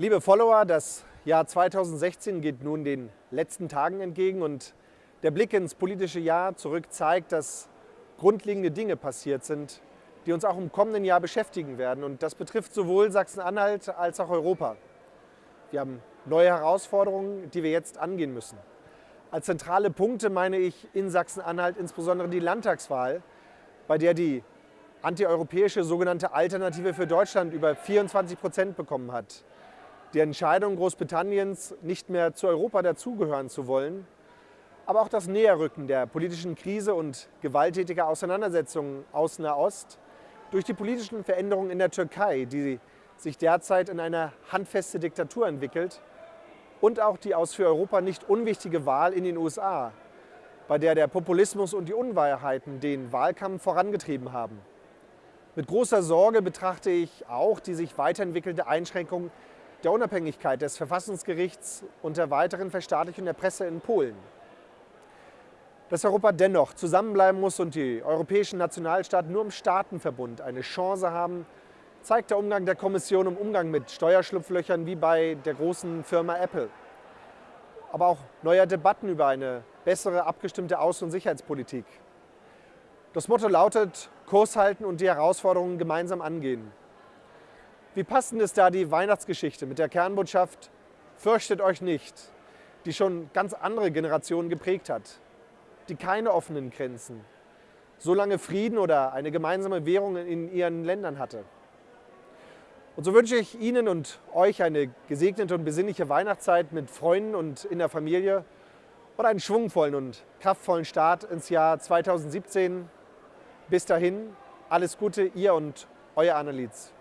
Liebe Follower, das Jahr 2016 geht nun den letzten Tagen entgegen und der Blick ins politische Jahr zurück zeigt, dass grundlegende Dinge passiert sind, die uns auch im kommenden Jahr beschäftigen werden. Und das betrifft sowohl Sachsen-Anhalt als auch Europa. Wir haben neue Herausforderungen, die wir jetzt angehen müssen. Als zentrale Punkte meine ich in Sachsen-Anhalt insbesondere die Landtagswahl, bei der die antieuropäische sogenannte Alternative für Deutschland über 24 Prozent bekommen hat die Entscheidung Großbritanniens, nicht mehr zu Europa dazugehören zu wollen, aber auch das Näherrücken der politischen Krise und gewalttätiger Auseinandersetzungen aus Nahost durch die politischen Veränderungen in der Türkei, die sich derzeit in eine handfeste Diktatur entwickelt, und auch die aus für Europa nicht unwichtige Wahl in den USA, bei der der Populismus und die Unwahrheiten den Wahlkampf vorangetrieben haben. Mit großer Sorge betrachte ich auch die sich weiterentwickelte Einschränkung der Unabhängigkeit des Verfassungsgerichts und der weiteren Verstaatlichung der Presse in Polen. Dass Europa dennoch zusammenbleiben muss und die europäischen Nationalstaaten nur im Staatenverbund eine Chance haben, zeigt der Umgang der Kommission im Umgang mit Steuerschlupflöchern wie bei der großen Firma Apple. Aber auch neuer Debatten über eine bessere abgestimmte Außen- und Sicherheitspolitik. Das Motto lautet, Kurs halten und die Herausforderungen gemeinsam angehen. Wie passend ist da die Weihnachtsgeschichte mit der Kernbotschaft Fürchtet euch nicht, die schon ganz andere Generationen geprägt hat, die keine offenen Grenzen, so lange Frieden oder eine gemeinsame Währung in ihren Ländern hatte. Und so wünsche ich Ihnen und euch eine gesegnete und besinnliche Weihnachtszeit mit Freunden und in der Familie und einen schwungvollen und kraftvollen Start ins Jahr 2017. Bis dahin, alles Gute, ihr und euer Annelies.